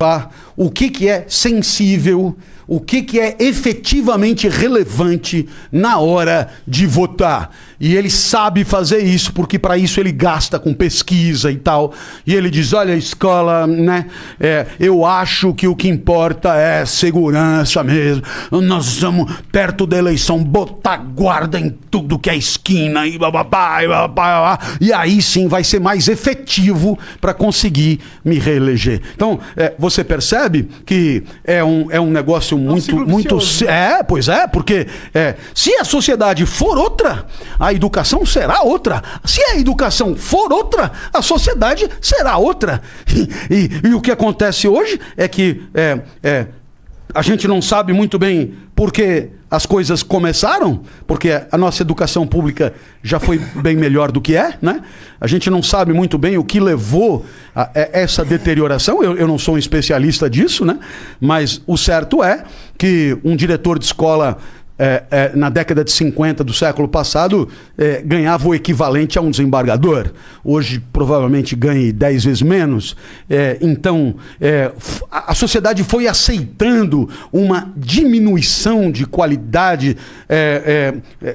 tá? O que, que é sensível, o que, que é efetivamente relevante na hora de votar. E ele sabe fazer isso, porque para isso ele gasta com pesquisa e tal. E ele diz: olha, escola, né? É, eu acho que o que importa é segurança mesmo. Nós estamos perto da eleição, botar guarda em tudo que é esquina e bababá, e, bababá, e aí sim vai ser mais efetivo para conseguir me reeleger. Então, é, você percebe que é um, é um negócio muito. ciclo muito vicioso, é, pois é, porque é, se a sociedade for outra, a educação será outra. Se a educação for outra, a sociedade será outra. E, e- e o que acontece hoje é que é, é, a gente não sabe muito bem por que as coisas começaram, porque a nossa educação pública já foi bem melhor do que é, né? A gente não sabe muito bem o que levou a, a essa deterioração. Eu, eu não sou um especialista disso, né? Mas o certo é que um diretor de escola é, é, na década de 50 do século passado, é, ganhava o equivalente a um desembargador. Hoje, provavelmente, ganhe 10 vezes menos. É, então, é, a sociedade foi aceitando uma diminuição de qualidade é,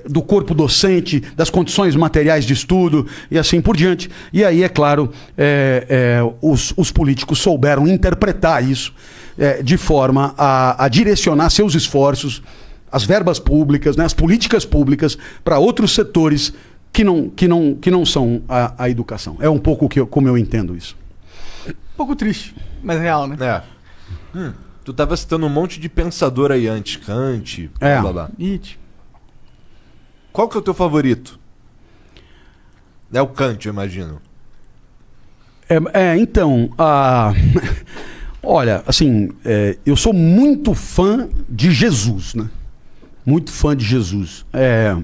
do corpo docente, das condições materiais de estudo e assim por diante. E aí, é claro, os, os políticos souberam interpretar isso de forma a, a direcionar seus esforços as verbas públicas, né, as políticas públicas para outros setores que não, que não, que não são a, a educação. É um pouco que eu- como eu entendo isso. Um pouco triste, mas real, né? É. Hum, tu tava citando um monte de pensador aí antes, Kant, É. blá blá blá. Nietzsche. Qual que é o teu favorito? É o Kant, eu imagino. É, é, então, a... olha, assim, é, eu sou muito fã de Jesus, né? Muito fã de Jesus. É,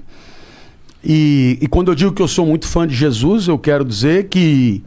e, e quando eu digo que eu sou muito fã de Jesus, eu quero dizer que,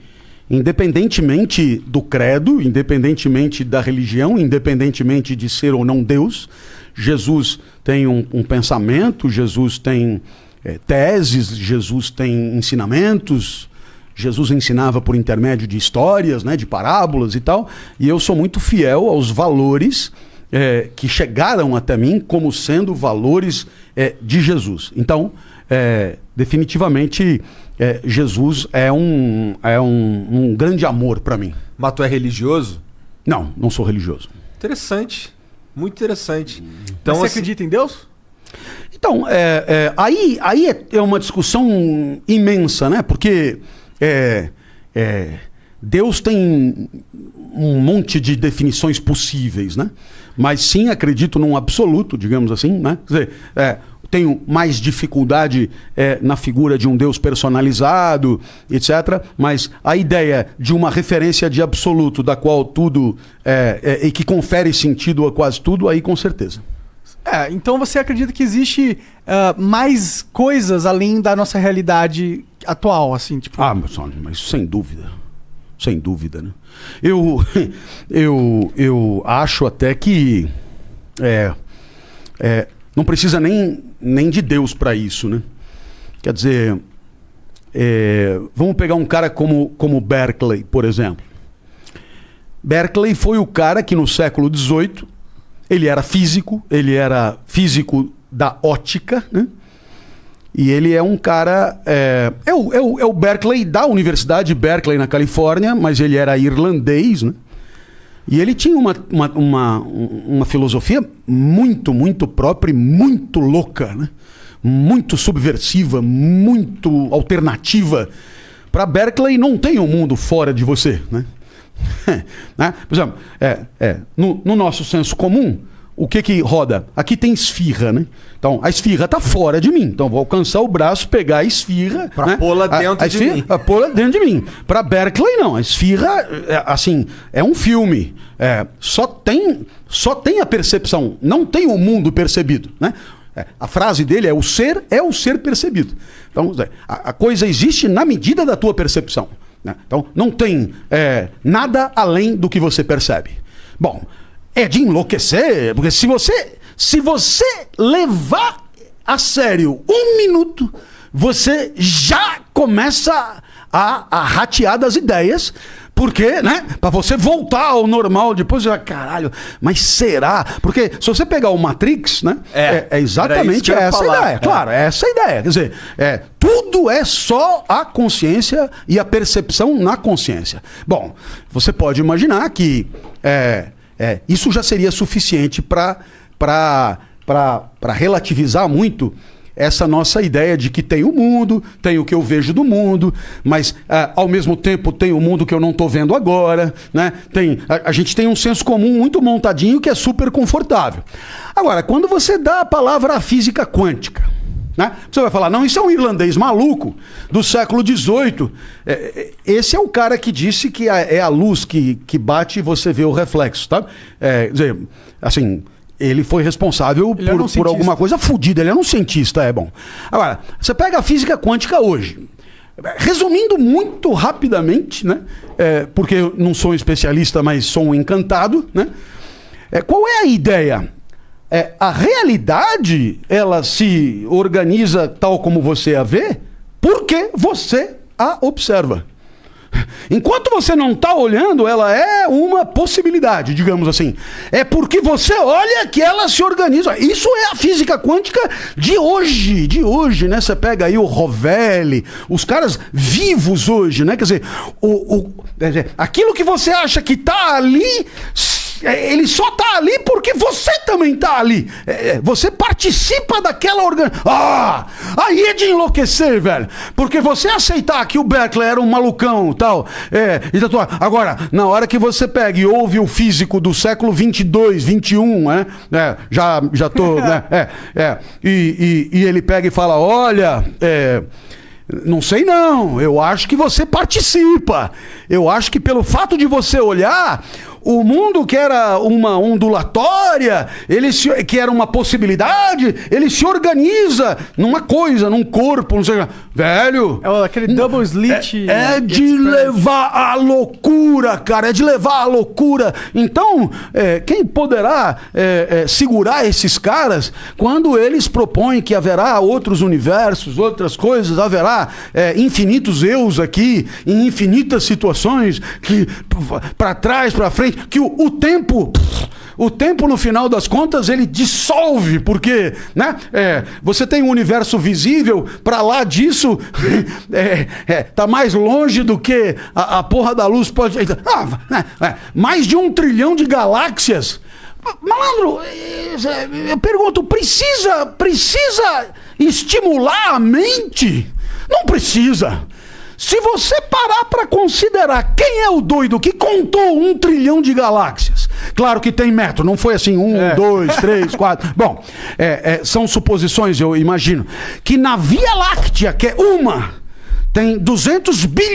independentemente do credo, independentemente da religião, independentemente de ser ou não Deus, Jesus tem um, um pensamento, Jesus tem é, teses, Jesus tem ensinamentos. Jesus ensinava por intermédio de histórias, né, de parábolas e tal, e eu sou muito fiel aos valores é, que chegaram até mim como sendo valores é, de Jesus. Então, é, definitivamente, é, Jesus é um, é um, um grande amor para mim. Mas tu é religioso? Não, não sou religioso. Interessante. Muito interessante. Então, Então, você assim, acredita em Deus? Então, é, é, aí, aí é, é uma discussão imensa, né? Porque é, é, Deus tem um monte de definições possíveis, né? Mas sim acredito num absoluto, digamos assim, né? Quer dizer, é, tenho mais dificuldade é, na figura de um Deus personalizado, etc. Mas a ideia de uma referência de absoluto, da qual tudo é, é, e que confere sentido a quase tudo, aí com certeza. É, então você acredita que existe ah, mais coisas além da nossa realidade atual, assim, tipo. Ah, mas sem dúvida. Sem dúvida, né? Eu, eu, eu acho até que é, é, não precisa nem, nem de Deus para isso, né? Quer dizer, é, vamos pegar um cara como, como Berkeley, por exemplo. Berkeley foi o cara que no século XVIII ele era físico, ele era físico da ótica, né? E ele é um cara. É, é, o, é, o, é o Berkeley da Universidade de Berkeley, na Califórnia, mas ele era irlandês, né? E ele tinha uma, uma, uma, uma filosofia muito, muito própria e muito louca, né? Muito subversiva, muito alternativa. Para Berkeley não tem um mundo fora de você, né? né? Por exemplo, é, é, no, no nosso senso comum, o que que roda? Aqui tem esfirra, né? Então, a esfirra tá fora de mim. Então, vou alcançar o braço, pegar a esfirra... Pra né? pô-la A- dentro a de esfirra- mim. pra pô-la dentro de mim. Para Berkeley, não. A esfirra, é, assim, é um filme. É, só, tem, só tem a percepção, não tem o mundo percebido, né? É, a frase dele é: o ser é o ser percebido. Então, a, a coisa existe na medida da tua percepção. né? Então, não tem é, nada além do que você percebe. Bom, é de enlouquecer, porque se você, se você levar a sério um minuto, você já começa a, a ratear das ideias, Por quê, né? Pra você voltar ao normal depois, ah, caralho, mas será? Porque se você pegar o Matrix, né? É, é, é exatamente essa falar. ideia. É. Claro, é essa a ideia. Quer dizer, é, tudo é só a consciência e a percepção na consciência. Bom, você pode imaginar que é, é, isso já seria suficiente para relativizar muito essa nossa ideia de que tem o mundo, tem o que eu vejo do mundo, mas ah, ao mesmo tempo tem o mundo que eu não estou vendo agora, né? Tem, a, a gente tem um senso comum muito montadinho que é super confortável. Agora, quando você dá a palavra à física quântica, né? Você vai falar, não, isso é um irlandês maluco do século XVIII. É, é, esse é o cara que disse que é a luz que, que bate e você vê o reflexo, tá? É, quer dizer, assim, ele foi responsável Ele era por, um por alguma coisa fodida. Ele era um cientista, é bom. Agora, você pega a física quântica hoje. Resumindo muito rapidamente, né? É, porque eu não sou um especialista, mas sou um encantado, né? É, qual é a ideia? É, a realidade ela se organiza tal como você a vê, porque você a observa. Enquanto você não está olhando, ela é uma possibilidade, digamos assim. É porque você olha que ela se organiza. Isso é a física quântica de hoje, de hoje, né? Você pega aí o Rovelli, os caras vivos hoje, né? Quer dizer, o, o- quer dizer, aquilo que você acha que está ali, ele só tá ali porque você também tá ali. É, é, você participa daquela organização. Ah! Aí é de enlouquecer, velho. Porque você aceitar que o Beckler era um malucão tal. É, e tatuar. Agora, na hora que você pega e ouve o físico do século 22, 21, né? É, já, já tô. né? É, é. E, e, e ele pega e fala: olha. É, não sei não, eu acho que você participa. Eu acho que pelo fato de você olhar, o mundo que era uma ondulatória, ele se, que era uma possibilidade, ele se organiza numa coisa, num corpo, não sei, o quê. velho. É aquele double slit. É de levar à loucura, cara. É de levar à loucura. Então, é, quem poderá é, é, segurar esses caras quando eles propõem que haverá outros universos, outras coisas, haverá é, infinitos eus aqui, em infinitas situações, que para trás, para frente, que o, o tempo. O tempo, no final das contas, ele dissolve, porque né, é, você tem um universo visível, para lá disso, é, é, tá mais longe do que a, a porra da luz pode. Ah, é, é, mais de um trilhão de galáxias. Malandro, é, eu pergunto, precisa, precisa estimular a mente? Não precisa. Se você parar para considerar quem é o doido que contou um trilhão de galáxias, claro que tem metro, não foi assim, um, dois, três, quatro. Bom, é, é, são suposições, eu imagino. Que na Via Láctea, que é uma, tem 200 bilhões.